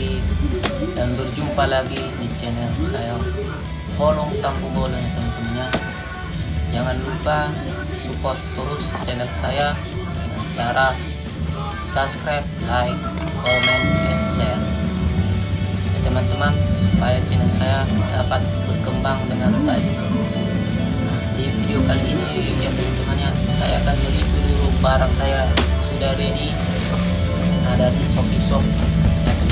lagi. Dan berjumpa lagi di channel saya Holong Tampu Bola ya teman-teman ya jangan lupa support terus channel saya dengan cara subscribe like comment and share. Teman-teman supaya channel saya dapat berkembang dengan baik. Di video kali ini ya teman-teman ya saya akan mereview barang saya. Sudah ready? Ada di Shopee Shop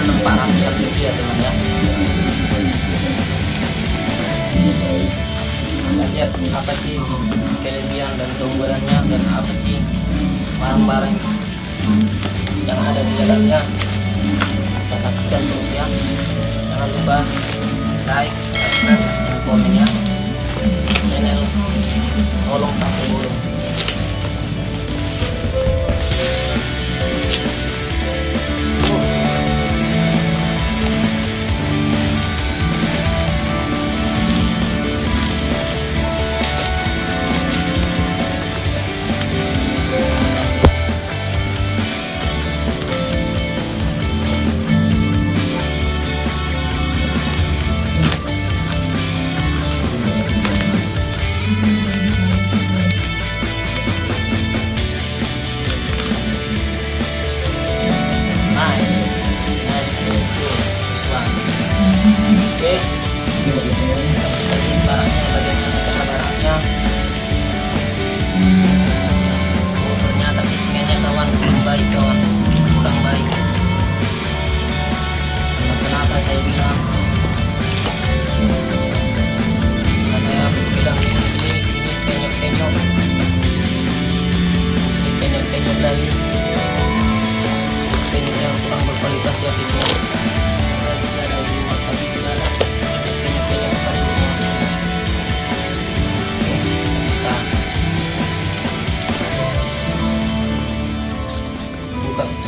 cuma 400 lebih ya teman ya Kita lihat apa sih kelebihan dan keunggulannya dan apa sih barang-barang yang ada di dalamnya kita saksikan terus ya jangan lupa like subscribe dan komen ya channel tolong tampil dulu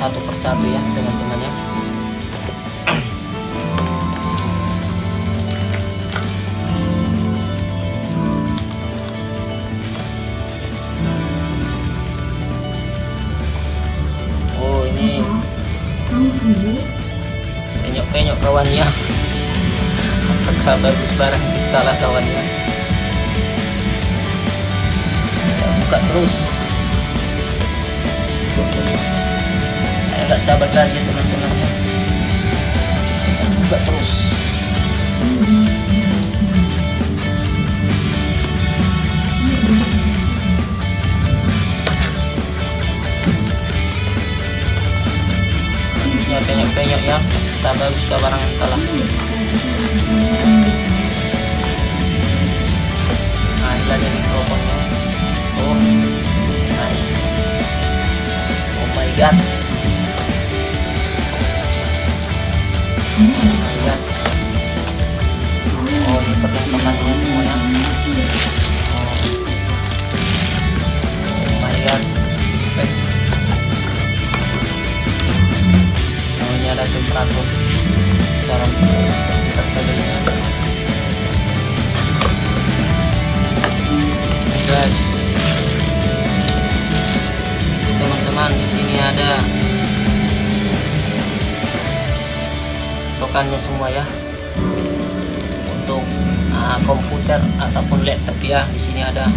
satu persatu ya teman-teman ya bagus barang kita lah kawannya. Kita buka terus. Saya nggak sabar lagi ya teman-teman. Ya Kita buka terus. Ya penyok-penyok ya. Kita bagus ke barang yang kalah nah inilah dia mikrofonnya oh nice oh my god oh oh oh, oh. Oh, ada temperatur guys. Teman-teman di sini ada cokannya semua ya. Untuk uh, komputer ataupun laptop ya di sini ada.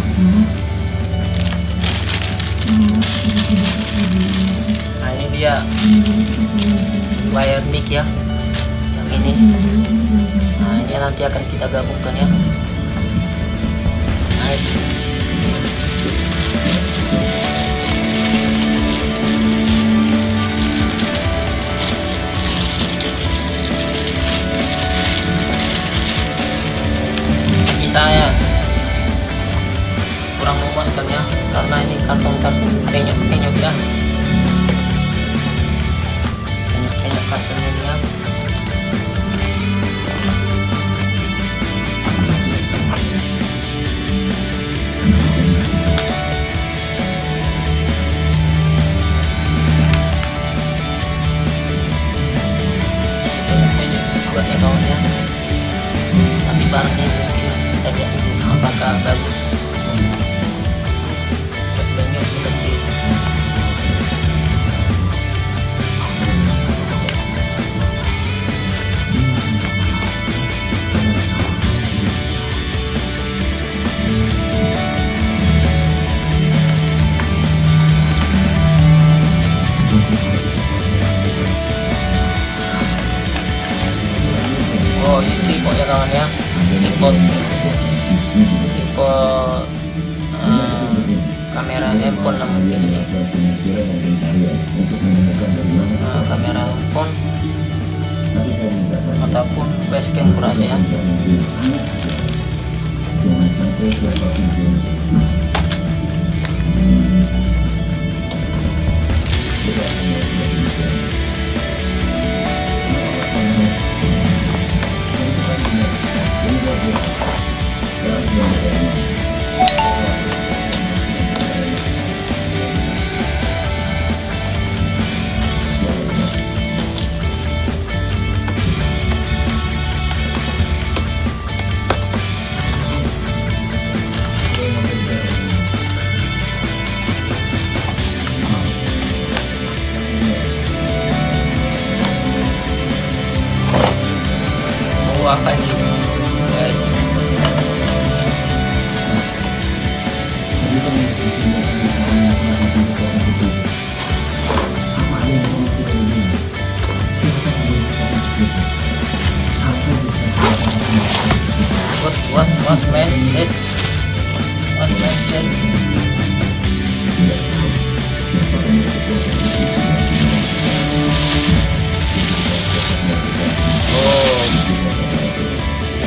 Nah ini dia wire mic ya ini. Nah ini nanti akan kita gabungkan ya. Nice. Saya kurang memuaskan ya karena ini karton-karton penyok-penyok ya Oh ini tripod ya kawan ya? Tipe handphone lah. Mungkin ini uh, kamera handphone. Ataupun facecam kurasa ya. jangan sampai siapa pun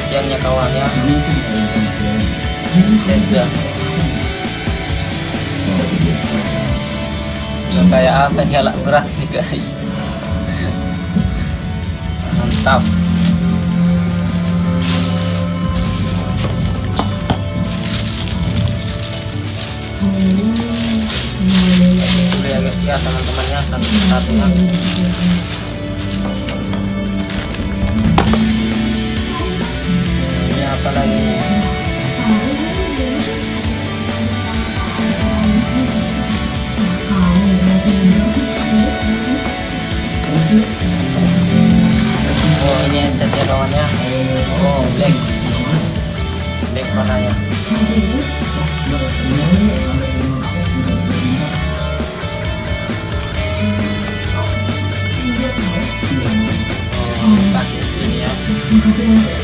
demikiannya kawan ya. Senda kayak apa nyala berat sih guys. Mantap ya teman-temannya satu-satunya ya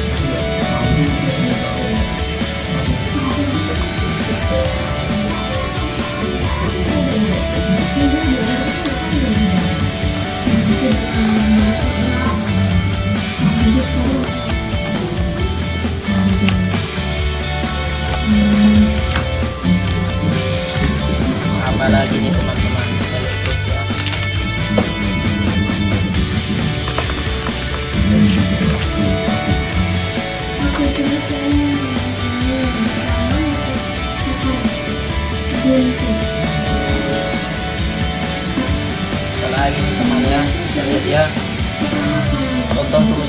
apalagi nih teman-teman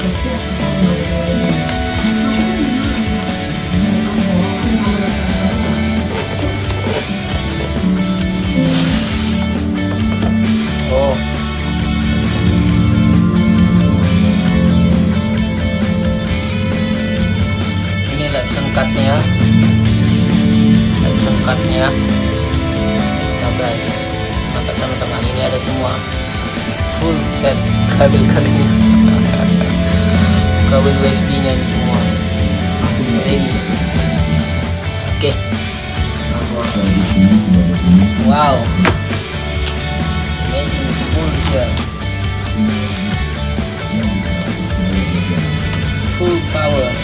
oh. Cutnya lapson cutnya nah guys teman-teman. Ini ada semua. Full set kabel kabelnya kabel USB nya ini semua. Ready oke. Wow. Amazing. Full here full power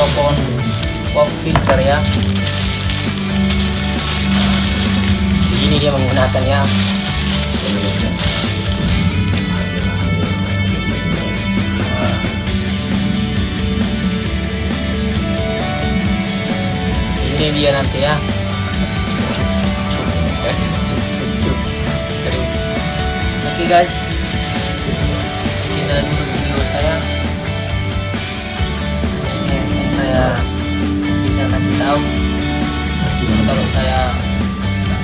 mikrofon pop filter ya. Ini dia menggunakannya Wah. ini dia nanti ya. Oke guys. Sekian dulu video saya saya bisa kasih tahu. Kalau saya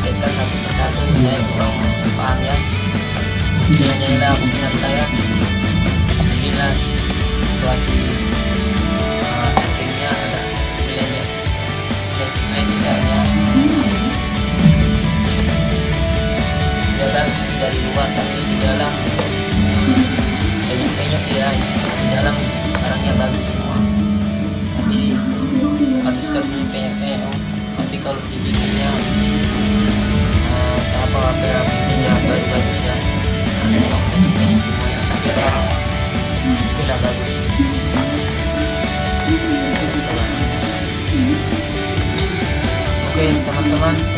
praktekkan satu persatu saya kurang paham ya. Ini adalah minat saya. Bila situasi uh, settingnya ada nilainya. Dan supaya tidaknya ya bagus sih dari luar tapi di dalam. Penyok-penyok ya di dalam barangnya bagus kalau dibikinnya uh, apa apa yang punya bagus-bagus ya? Kalau tidak bagus. Oke teman-teman